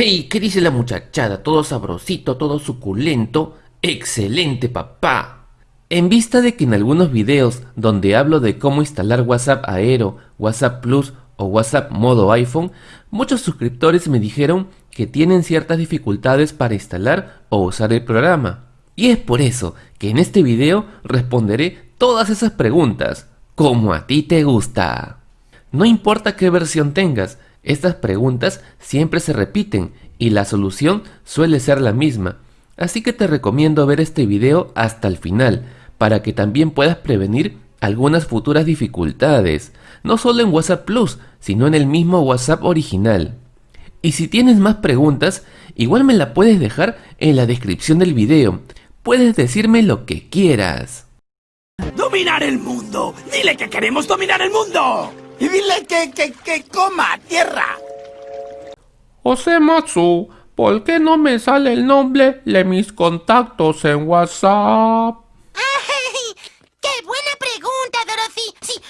¡Ey! ¿Qué dice la muchachada? Todo sabrosito, todo suculento. ¡Excelente, papá! En vista de que en algunos videos donde hablo de cómo instalar WhatsApp Aero, WhatsApp Plus o WhatsApp modo iPhone, muchos suscriptores me dijeron que tienen ciertas dificultades para instalar o usar el programa. Y es por eso que en este video responderé todas esas preguntas, como a ti te gusta. No importa qué versión tengas, estas preguntas siempre se repiten y la solución suele ser la misma, así que te recomiendo ver este video hasta el final para que también puedas prevenir algunas futuras dificultades, no solo en WhatsApp Plus, sino en el mismo WhatsApp original. Y si tienes más preguntas, igual me la puedes dejar en la descripción del video, puedes decirme lo que quieras. ¡Dominar el mundo! ¡Dile que queremos dominar el mundo! Y dile que, que, que coma tierra. José Matsu, ¿por qué no me sale el nombre de mis contactos en WhatsApp? ¡Ay! ¡Qué buena pregunta, Dorothy! Sí.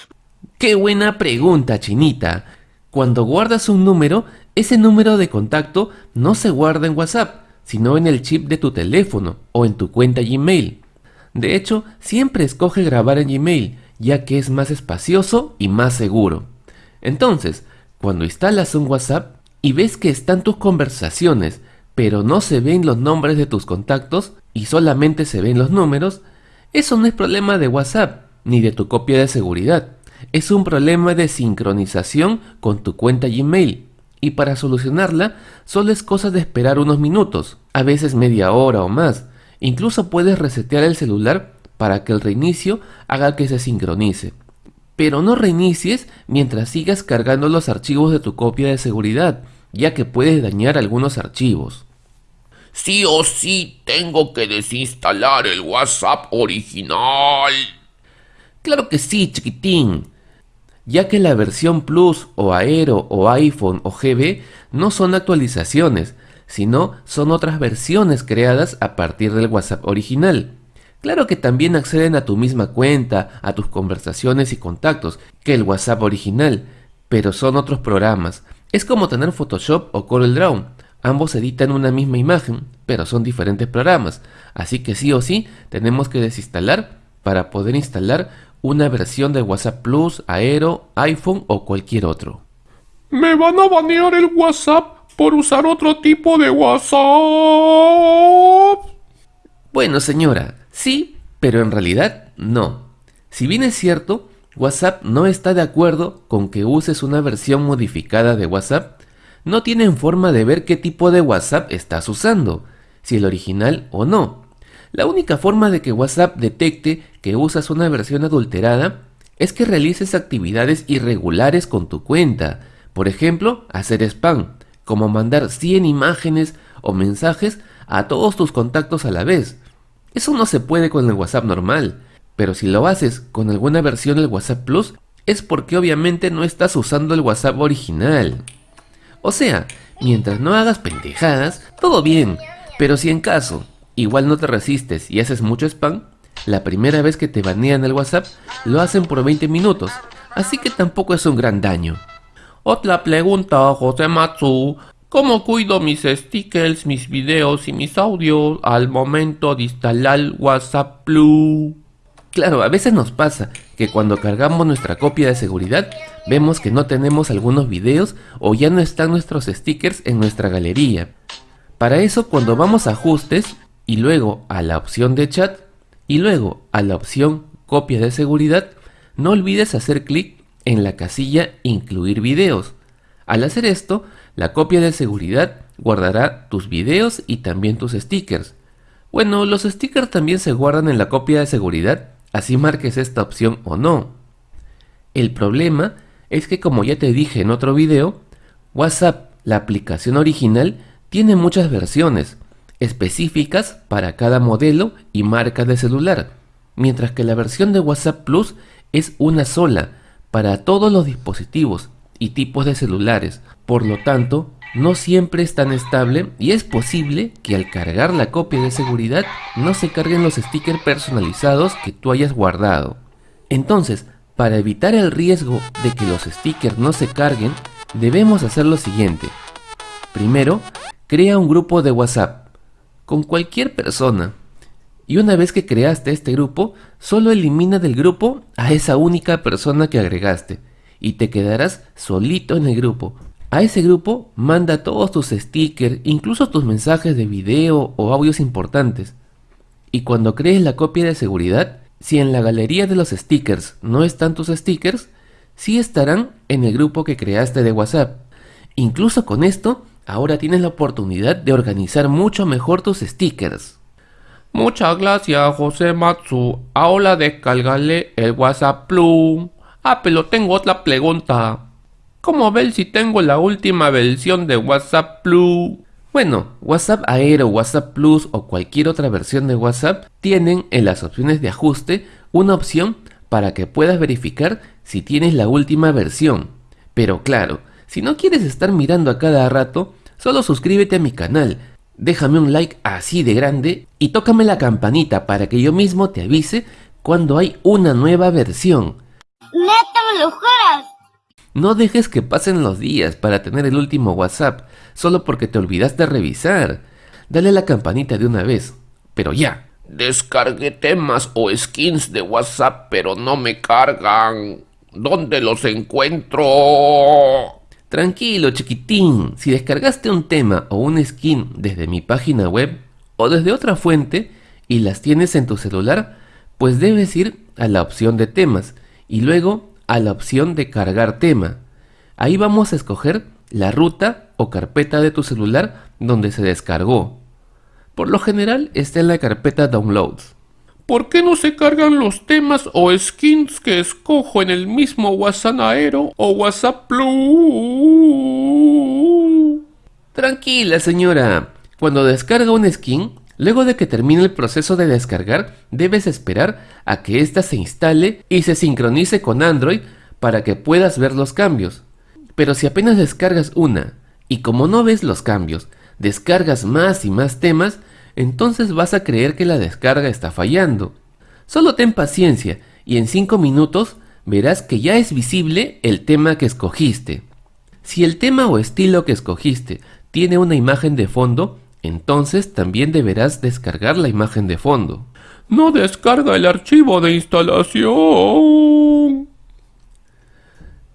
¡Qué buena pregunta, Chinita! Cuando guardas un número, ese número de contacto no se guarda en WhatsApp, sino en el chip de tu teléfono o en tu cuenta Gmail. De hecho, siempre escoge grabar en Gmail, ya que es más espacioso y más seguro. Entonces, cuando instalas un WhatsApp y ves que están tus conversaciones, pero no se ven los nombres de tus contactos y solamente se ven los números, eso no es problema de WhatsApp ni de tu copia de seguridad. Es un problema de sincronización con tu cuenta Gmail. Y para solucionarla, solo es cosa de esperar unos minutos, a veces media hora o más. Incluso puedes resetear el celular para que el reinicio haga que se sincronice. Pero no reinicies mientras sigas cargando los archivos de tu copia de seguridad, ya que puedes dañar algunos archivos. Sí o sí tengo que desinstalar el WhatsApp original. Claro que sí, chiquitín. Ya que la versión Plus o Aero o iPhone o GB no son actualizaciones, sino son otras versiones creadas a partir del WhatsApp original. Claro que también acceden a tu misma cuenta, a tus conversaciones y contactos, que el WhatsApp original, pero son otros programas. Es como tener Photoshop o CorelDRAW. Ambos editan una misma imagen, pero son diferentes programas, así que sí o sí tenemos que desinstalar para poder instalar una versión de WhatsApp Plus, Aero, iPhone o cualquier otro. Me van a banear el WhatsApp por usar otro tipo de WhatsApp. Bueno señora, Sí, pero en realidad no. Si bien es cierto, WhatsApp no está de acuerdo con que uses una versión modificada de WhatsApp, no tienen forma de ver qué tipo de WhatsApp estás usando, si el original o no. La única forma de que WhatsApp detecte que usas una versión adulterada es que realices actividades irregulares con tu cuenta, por ejemplo, hacer spam, como mandar 100 imágenes o mensajes a todos tus contactos a la vez, eso no se puede con el WhatsApp normal, pero si lo haces con alguna versión del WhatsApp Plus, es porque obviamente no estás usando el WhatsApp original. O sea, mientras no hagas pendejadas, todo bien, pero si en caso igual no te resistes y haces mucho spam, la primera vez que te banean el WhatsApp lo hacen por 20 minutos, así que tampoco es un gran daño. Otra pregunta, José Matsu. ¿Cómo cuido mis stickers, mis videos y mis audios al momento de instalar WhatsApp Plus? Claro, a veces nos pasa que cuando cargamos nuestra copia de seguridad vemos que no tenemos algunos videos o ya no están nuestros stickers en nuestra galería. Para eso cuando vamos a ajustes y luego a la opción de chat y luego a la opción copia de seguridad, no olvides hacer clic en la casilla incluir videos. Al hacer esto, la copia de seguridad guardará tus videos y también tus stickers. Bueno, los stickers también se guardan en la copia de seguridad, así marques esta opción o no. El problema es que como ya te dije en otro video, WhatsApp, la aplicación original, tiene muchas versiones, específicas para cada modelo y marca de celular, mientras que la versión de WhatsApp Plus es una sola, para todos los dispositivos y tipos de celulares, por lo tanto, no siempre es tan estable y es posible que al cargar la copia de seguridad no se carguen los stickers personalizados que tú hayas guardado. Entonces, para evitar el riesgo de que los stickers no se carguen, debemos hacer lo siguiente. Primero, Crea un grupo de WhatsApp con cualquier persona. Y una vez que creaste este grupo, solo elimina del grupo a esa única persona que agregaste y te quedarás solito en el grupo. A ese grupo manda todos tus stickers, incluso tus mensajes de video o audios importantes. Y cuando crees la copia de seguridad, si en la galería de los stickers no están tus stickers, sí estarán en el grupo que creaste de WhatsApp. Incluso con esto, ahora tienes la oportunidad de organizar mucho mejor tus stickers. Muchas gracias, José Matsu. Ahora descárgale el WhatsApp Plus. Ah, pero tengo otra pregunta. ¿Cómo ver si tengo la última versión de WhatsApp Plus? Bueno, WhatsApp Aero, WhatsApp Plus o cualquier otra versión de WhatsApp tienen en las opciones de ajuste una opción para que puedas verificar si tienes la última versión. Pero claro, si no quieres estar mirando a cada rato, solo suscríbete a mi canal, déjame un like así de grande y tócame la campanita para que yo mismo te avise cuando hay una nueva versión. No dejes que pasen los días para tener el último WhatsApp, solo porque te olvidaste revisar. Dale la campanita de una vez. Pero ya. Descargué temas o skins de WhatsApp, pero no me cargan. ¿Dónde los encuentro? Tranquilo, chiquitín. Si descargaste un tema o un skin desde mi página web o desde otra fuente y las tienes en tu celular, pues debes ir a la opción de temas y luego a la opción de cargar tema. Ahí vamos a escoger la ruta o carpeta de tu celular donde se descargó. Por lo general está en la carpeta Downloads. ¿Por qué no se cargan los temas o skins que escojo en el mismo WhatsApp Aero o WhatsApp Plus? Tranquila señora, cuando descarga un skin, luego de que termine el proceso de descargar, debes esperar a que ésta se instale y se sincronice con Android para que puedas ver los cambios. Pero si apenas descargas una y como no ves los cambios, descargas más y más temas, entonces vas a creer que la descarga está fallando. Solo ten paciencia y en 5 minutos verás que ya es visible el tema que escogiste. Si el tema o estilo que escogiste tiene una imagen de fondo, entonces también deberás descargar la imagen de fondo. No descarga el archivo de instalación.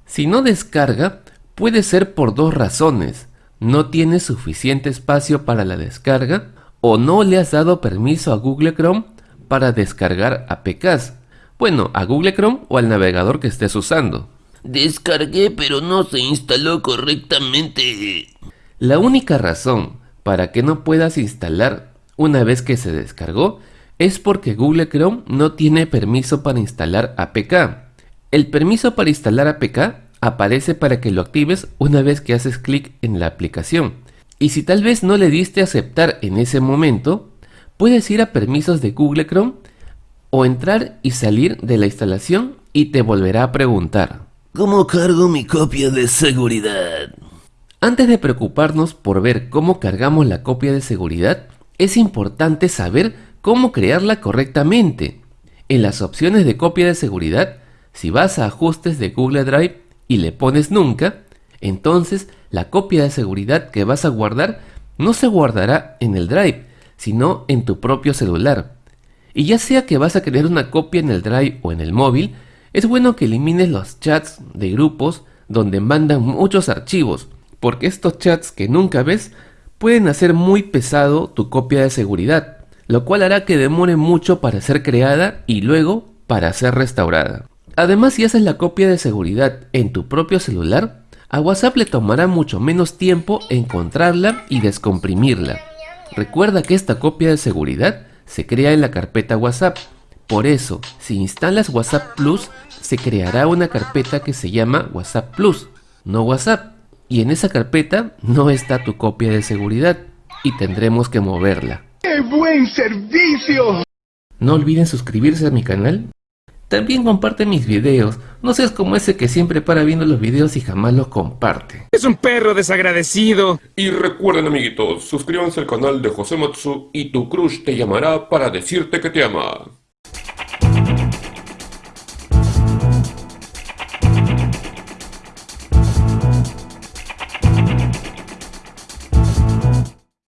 Si no descarga, puede ser por dos razones. No tienes suficiente espacio para la descarga o no le has dado permiso a Google Chrome para descargar APKs. Bueno, a Google Chrome o al navegador que estés usando. Descargué pero no se instaló correctamente. La única razón para que no puedas instalar una vez que se descargó es porque Google Chrome no tiene permiso para instalar APK. El permiso para instalar APK aparece para que lo actives una vez que haces clic en la aplicación. Y si tal vez no le diste aceptar en ese momento, puedes ir a permisos de Google Chrome o entrar y salir de la instalación y te volverá a preguntar. ¿Cómo cargo mi copia de seguridad? Antes de preocuparnos por ver cómo cargamos la copia de seguridad, es importante saber cómo crearla correctamente. En las opciones de copia de seguridad, si vas a ajustes de Google Drive y le pones nunca, entonces la copia de seguridad que vas a guardar no se guardará en el Drive, sino en tu propio celular. Y ya sea que vas a crear una copia en el Drive o en el móvil, es bueno que elimines los chats de grupos donde mandan muchos archivos, porque estos chats que nunca ves pueden hacer muy pesado tu copia de seguridad, lo cual hará que demore mucho para ser creada y luego para ser restaurada. Además, si haces la copia de seguridad en tu propio celular, a WhatsApp le tomará mucho menos tiempo encontrarla y descomprimirla. Recuerda que esta copia de seguridad se crea en la carpeta WhatsApp. Por eso, si instalas WhatsApp Plus, se creará una carpeta que se llama WhatsApp Plus, no WhatsApp. Y en esa carpeta no está tu copia de seguridad y tendremos que moverla. ¡Qué buen servicio! No olviden suscribirse a mi canal también comparte mis videos, no seas como ese que siempre para viendo los videos y jamás los comparte. Es un perro desagradecido. Y recuerden amiguitos, suscríbanse al canal de José Matsu y tu crush te llamará para decirte que te ama.